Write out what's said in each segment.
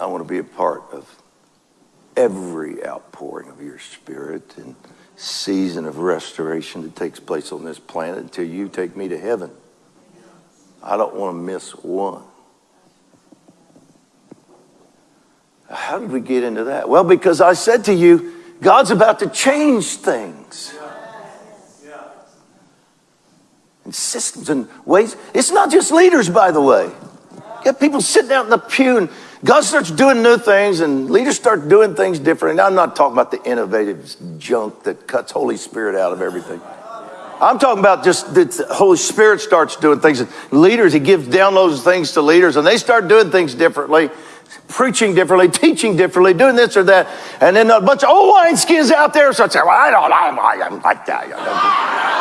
I want to be a part of every outpouring of your spirit and season of restoration that takes place on this planet until you take me to heaven. I don't want to miss one. How did we get into that? Well, because I said to you, God's about to change things. And systems and ways. It's not just leaders, by the way. You got people sitting out in the pew and God starts doing new things and leaders start doing things different. And I'm not talking about the innovative junk that cuts Holy Spirit out of everything. I'm talking about just the Holy Spirit starts doing things. Leaders, He gives downloads things to leaders and they start doing things differently, preaching differently, teaching differently, doing this or that. And then a bunch of old wineskins out there start saying, well, I don't, I'm, I'm like that.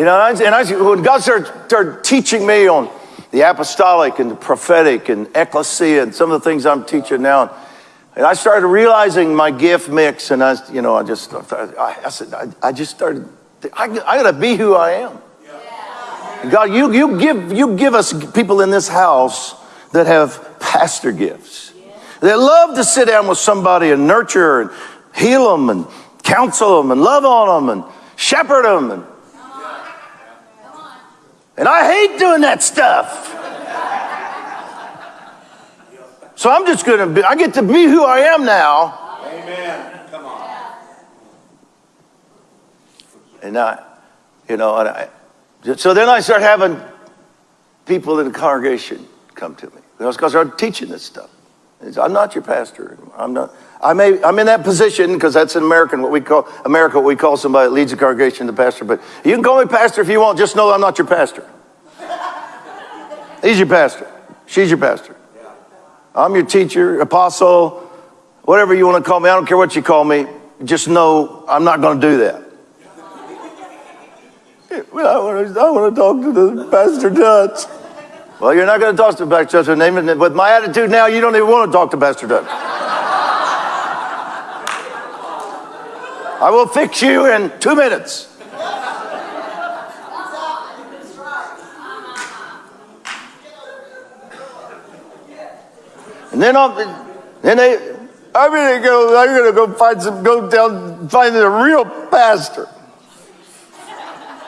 You know, and I, when God started, started teaching me on the apostolic and the prophetic and ecclesia and some of the things I'm teaching now, and I started realizing my gift mix, and I, you know, I just, I, I said, I, I, just started, I, I got to be who I am. God, you, you, give, you give us people in this house that have pastor gifts. They love to sit down with somebody and nurture and heal them and counsel them and love on them and shepherd them and and I hate doing that stuff. So I'm just going to be, I get to be who I am now. Amen. Come on. And I, you know, and I, so then I start having people in the congregation come to me because I started teaching this stuff. I'm not your pastor. I'm not. I may, I'm in that position because that's in American, what we call, America, what we call somebody that leads a congregation the pastor. But you can call me pastor if you want, just know I'm not your pastor. He's your pastor. She's your pastor. I'm your teacher, apostle, whatever you want to call me. I don't care what you call me. Just know I'm not going to do that. Well, I want to, I want to talk to the Pastor Dutch. Well, you're not going to talk to Pastor Dutch. Name with my attitude now, you don't even want to talk to Pastor Dutch. I will fix you in two minutes. And then I'll, then they, I'm gonna go, I'm gonna go find some, go down, find a real pastor.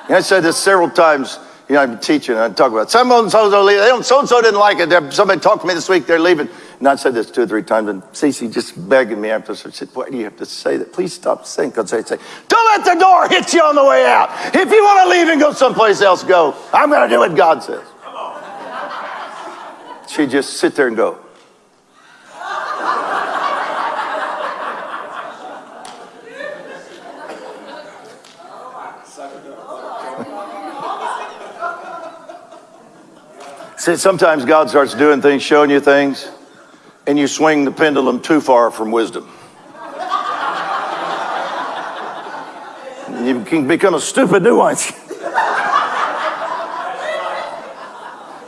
And I said this several times. You know, I'm teaching, and I talk about some so and so. They don't, so and so didn't like it. Somebody talked to me this week. They're leaving. And I said this two or three times, and Ceci just begging me after. She said, "Why do you have to say that? Please stop saying." Because they say, "Don't let the door hit you on the way out. If you want to leave and go someplace else, go. I'm going to do what God says." She just sit there and go. See, sometimes God starts doing things, showing you things, and you swing the pendulum too far from wisdom. you can become a stupid nuance.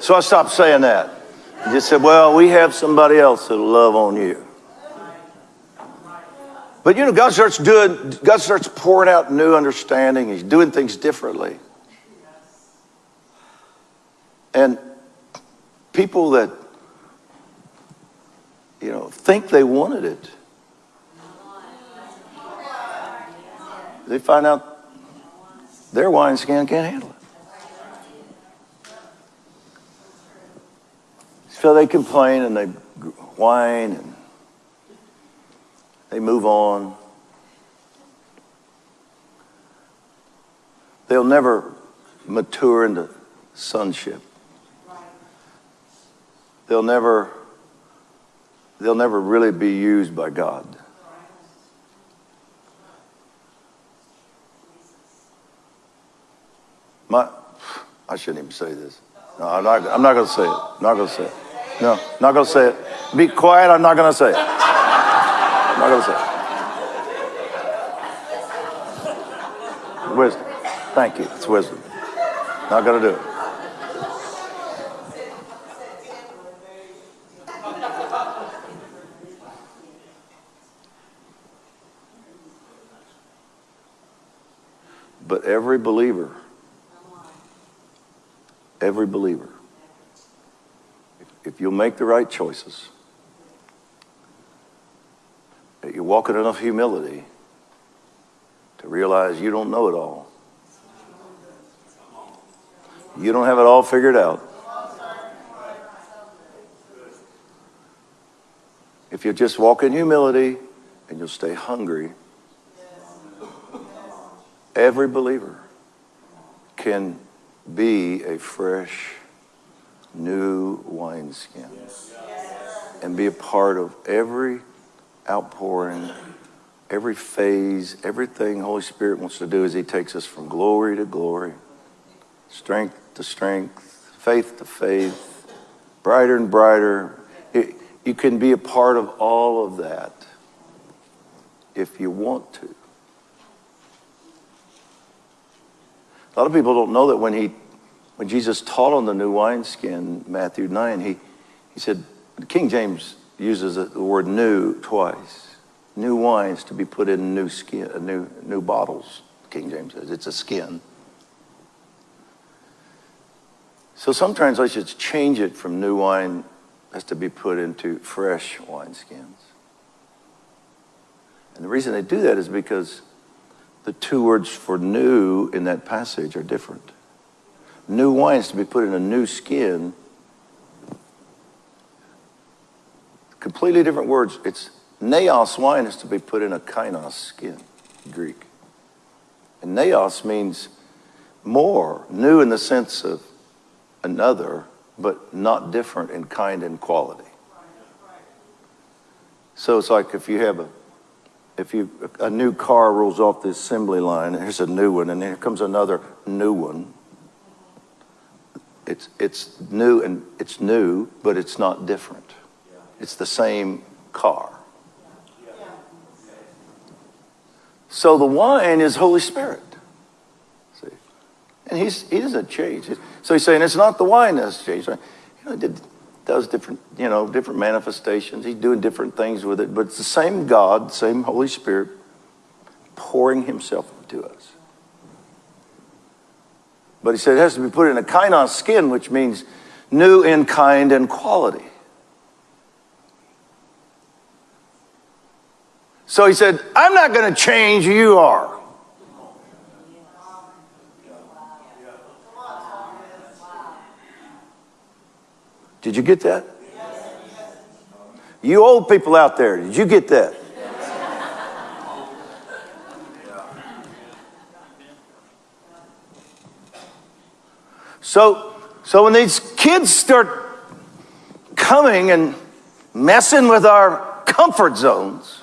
so I stopped saying that. I just said, well, we have somebody else that'll love on you. But you know, God starts doing, God starts pouring out new understanding. He's doing things differently. And people that, you know, think they wanted it, they find out their wine skin can't handle it. So they complain and they whine and they move on. They'll never mature into sonship they'll never they'll never really be used by God. My, I shouldn't even say this. No, I'm not, I'm not going to say it. I'm Not going to say it. No, not going to say it. Be quiet. I'm not going to say it. I'm not going to say it. Wisdom. Thank you. It's wisdom. Not going to do it. But every believer, every believer, if you'll make the right choices, that you walk in enough humility to realize you don't know it all. You don't have it all figured out. If you just walk in humility and you'll stay hungry, every believer can be a fresh, new wineskin and be a part of every outpouring, every phase, everything Holy Spirit wants to do is He takes us from glory to glory, strength to strength, faith to faith, brighter and brighter. It, you can be a part of all of that if you want to. A lot of people don't know that when he, when Jesus taught on the new wineskin, Matthew 9, he, he said, King James uses the word new twice. New wines to be put in new skin, uh, new, new bottles, King James says. It's a skin. So some translations change it from new wine has to be put into fresh wineskins. And the reason they do that is because the two words for new in that passage are different. New wine is to be put in a new skin. Completely different words. It's neos wine is to be put in a kainos skin, Greek. And neos means more, new in the sense of another, but not different in kind and quality. So it's like if you have a if you a new car rolls off the assembly line, here's a new one, and here comes another new one. It's it's new and it's new, but it's not different. It's the same car. So the wine is Holy Spirit. See? And he's he doesn't change. So he's saying it's not the wine that's changed. You know, it does different, you know, different manifestations. He's doing different things with it, but it's the same God, same Holy Spirit pouring himself into us. But he said it has to be put in a kainos skin, which means new in kind and quality. So he said, I'm not going to change, who you are. Did you get that? You old people out there, did you get that? So, so when these kids start coming and messing with our comfort zones,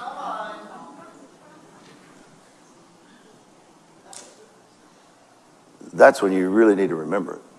that's when you really need to remember it.